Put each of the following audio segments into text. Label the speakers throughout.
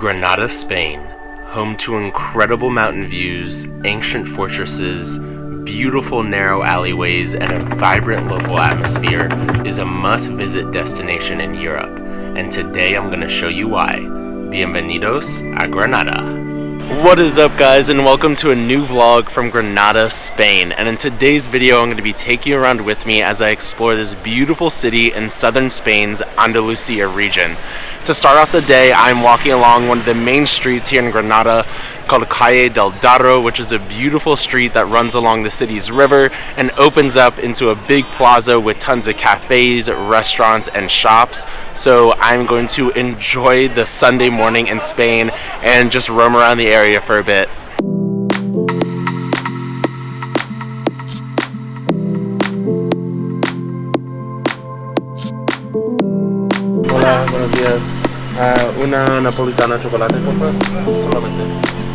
Speaker 1: Granada, Spain, home to incredible mountain views, ancient fortresses, beautiful narrow alleyways, and a vibrant local atmosphere, is a must-visit destination in Europe. And today I'm going to show you why. Bienvenidos a Granada. What is up guys and welcome to a new vlog from Granada, Spain. And in today's video I'm going to be taking you around with me as I explore this beautiful city in southern Spain's Andalusia region. To start off the day, I'm walking along one of the main streets here in Granada called Calle del Darro, which is a beautiful street that runs along the city's river and opens up into a big plaza with tons of cafes, restaurants, and shops. So I'm going to enjoy the Sunday morning in Spain and just roam around the area for a bit. Hola, buenos días. Uh, una napolitana chocolate, por favor. Solamente.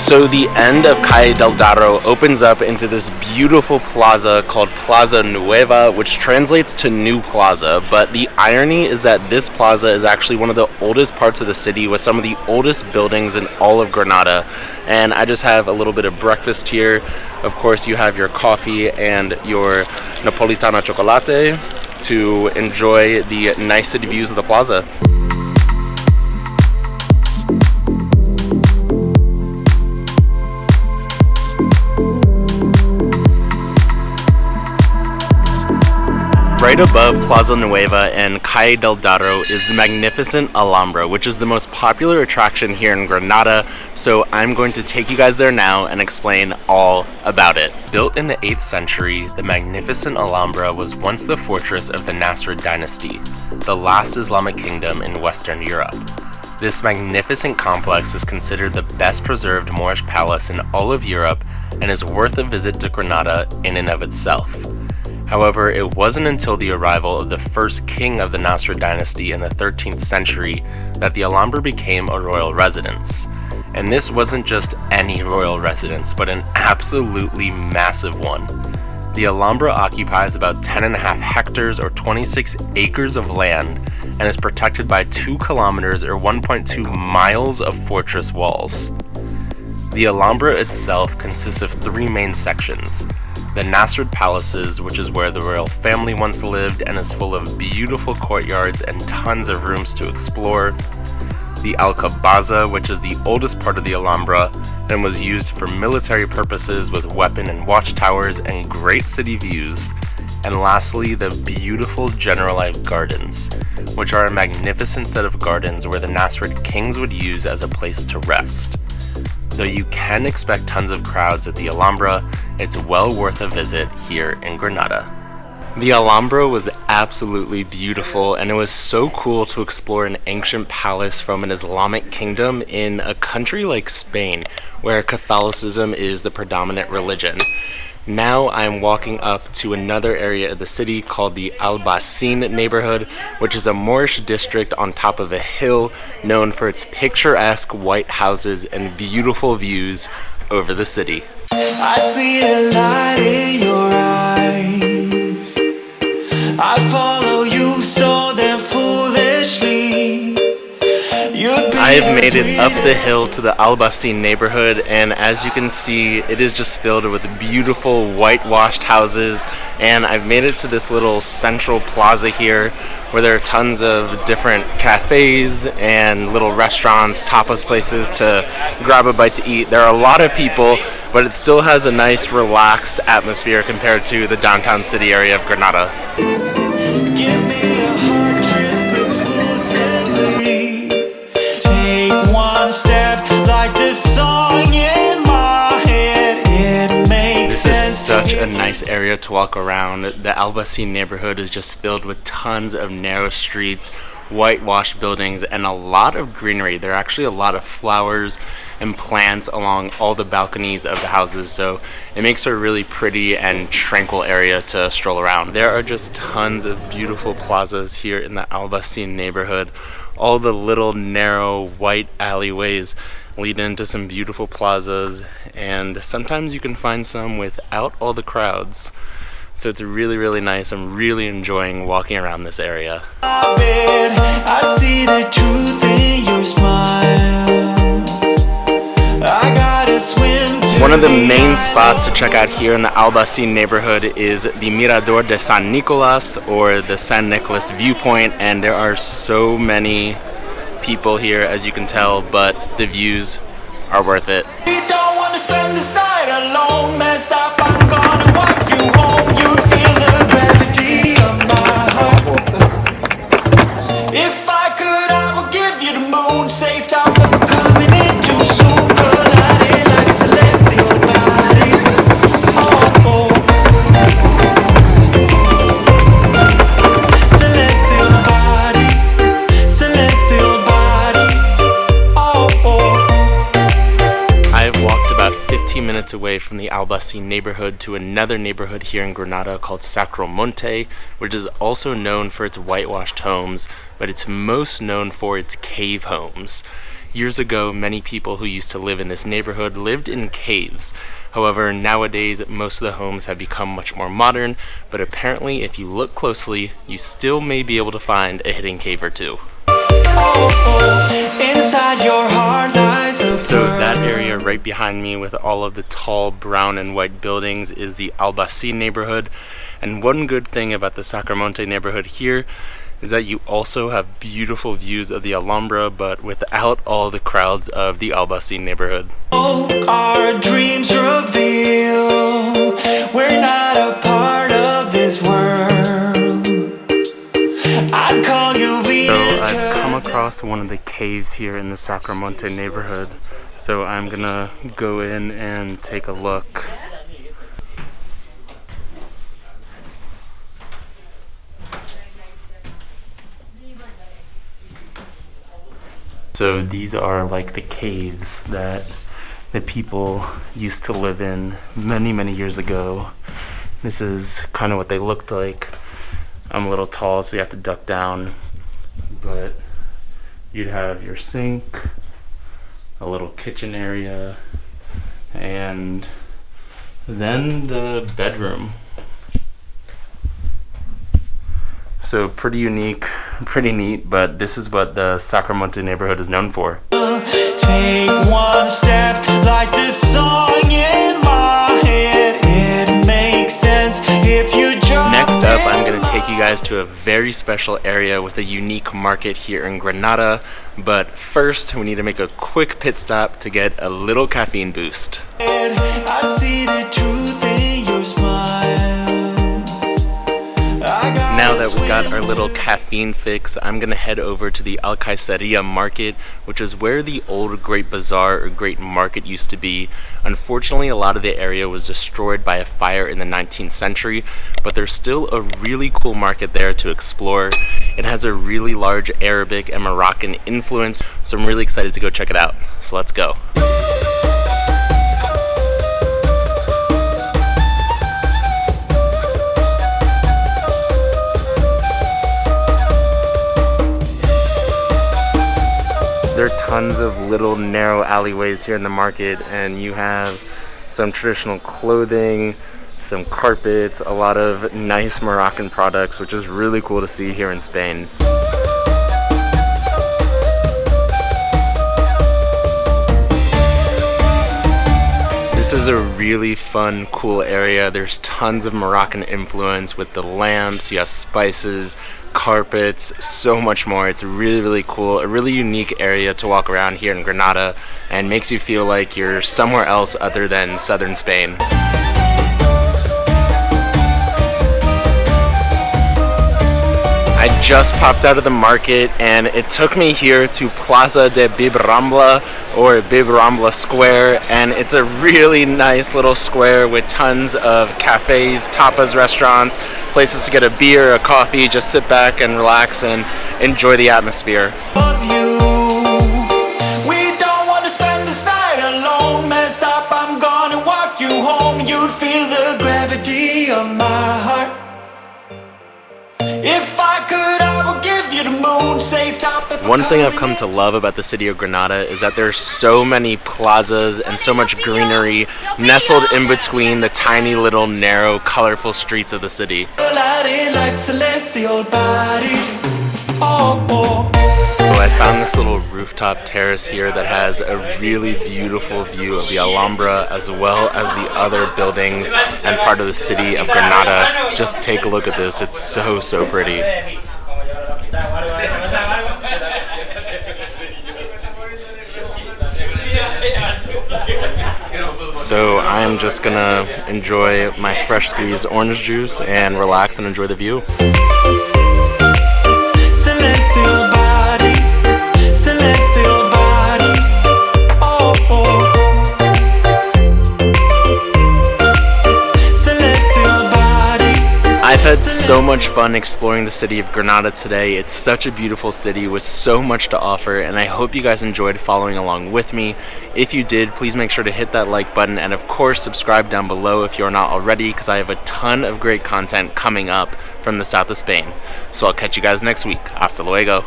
Speaker 1: So the end of Calle del Darro opens up into this beautiful plaza called Plaza Nueva, which translates to New Plaza. But the irony is that this plaza is actually one of the oldest parts of the city with some of the oldest buildings in all of Granada. And I just have a little bit of breakfast here. Of course, you have your coffee and your Napolitana chocolate to enjoy the nice views of the plaza. Right above Plaza Nueva and Calle del Darro is the magnificent Alhambra, which is the most popular attraction here in Granada, so I'm going to take you guys there now and explain all about it. Built in the 8th century, the magnificent Alhambra was once the fortress of the Nasrid dynasty, the last Islamic kingdom in Western Europe. This magnificent complex is considered the best preserved Moorish palace in all of Europe and is worth a visit to Granada in and of itself. However, it wasn't until the arrival of the first king of the Nasrid dynasty in the 13th century that the Alhambra became a royal residence. And this wasn't just any royal residence, but an absolutely massive one. The Alhambra occupies about 10.5 hectares or 26 acres of land and is protected by 2 kilometers or 1.2 miles of fortress walls. The Alhambra itself consists of three main sections the Nasrid Palaces, which is where the royal family once lived and is full of beautiful courtyards and tons of rooms to explore. The Alcazaba, which is the oldest part of the Alhambra and was used for military purposes with weapon and watchtowers and great city views. And lastly, the beautiful Generalife Gardens, which are a magnificent set of gardens where the Nasrid kings would use as a place to rest. Though you can expect tons of crowds at the Alhambra, it's well worth a visit here in Granada. The Alhambra was absolutely beautiful and it was so cool to explore an ancient palace from an Islamic kingdom in a country like Spain where Catholicism is the predominant religion. Now I'm walking up to another area of the city called the Albaycin neighborhood, which is a Moorish district on top of a hill known for its picturesque white houses and beautiful views over the city. I see a light in your eyes. I follow I have made it up the hill to the Albaycin neighborhood and as you can see it is just filled with beautiful whitewashed houses and I've made it to this little central plaza here where there are tons of different cafes and little restaurants, tapas places to grab a bite to eat. There are a lot of people but it still has a nice relaxed atmosphere compared to the downtown city area of Granada. A nice area to walk around. The Albaycin neighborhood is just filled with tons of narrow streets, whitewashed buildings, and a lot of greenery. There are actually a lot of flowers and plants along all the balconies of the houses, so it makes for a really pretty and tranquil area to stroll around. There are just tons of beautiful plazas here in the Albaycin neighborhood. All the little narrow white alleyways lead into some beautiful plazas and sometimes you can find some without all the crowds. So it's really, really nice. I'm really enjoying walking around this area. One of the main spots to check out here in the Albaicin neighborhood is the Mirador de San Nicolas or the San Nicolas viewpoint and there are so many people here as you can tell but the views are worth it. Minutes away from the Albaicin neighborhood to another neighborhood here in Granada called Sacromonte, which is also known for its whitewashed homes, but it's most known for its cave homes. Years ago, many people who used to live in this neighborhood lived in caves. However, nowadays, most of the homes have become much more modern, but apparently, if you look closely, you still may be able to find a hidden cave or two. So that area right behind me with all of the tall brown and white buildings is the Albaicin neighborhood. And one good thing about the Sacromonte neighborhood here is that you also have beautiful views of the Alhambra, but without all the crowds of the Albaicin neighborhood. Our one of the caves here in the Sacromonte neighborhood. So I'm gonna go in and take a look. So these are like the caves that the people used to live in many, many years ago. This is kind of what they looked like. I'm a little tall, so you have to duck down, but you'd have your sink, a little kitchen area, and then the bedroom. So pretty unique, pretty neat, but this is what the Sacromonte neighborhood is known for. Guys to a very special area with a unique market here in Granada. But first, we need to make a quick pit stop to get a little caffeine boost. Got our little caffeine fix, I'm gonna head over to the Alcaiceria market, which is where the old Great Bazaar or Great Market used to be. Unfortunately, a lot of the area was destroyed by a fire in the 19th century, but there's still a really cool market there to explore. It has a really large Arabic and Moroccan influence, so I'm really excited to go check it out. So let's go. There are tons of little narrow alleyways here in the market and you have some traditional clothing, some carpets, a lot of nice Moroccan products, which is really cool to see here in Spain. This is a really fun, cool area. There's tons of Moroccan influence with the lamps, you have spices, carpets, so much more. It's really, really cool. A really unique area to walk around here in Granada and makes you feel like you're somewhere else other than southern Spain. I just popped out of the market and it took me here to Plaza de Bibrambla or Bibrambla Square and it's a really nice little square with tons of cafes, tapas restaurants, places to get a beer, a coffee, just sit back and relax and enjoy the atmosphere. Feel the gravity of my heart One thing I've come to love about the city of Granada is that there's so many plazas and so much greenery nestled in between the tiny little narrow colorful streets of the city. Found this little rooftop terrace here that has a really beautiful view of the Alhambra as well as the other buildings and part of the city of Granada. Just take a look at this, it's so, so pretty. So I'm just gonna enjoy my fresh squeezed orange juice and relax and enjoy the view. I've had so much fun exploring the city of Granada today. It's such a beautiful city with so much to offer and I hope you guys enjoyed following along with me. If you did, please make sure to hit that like button and of course subscribe down below if you're not already because I have a ton of great content coming up from the south of Spain. So I'll catch you guys next week. Hasta luego.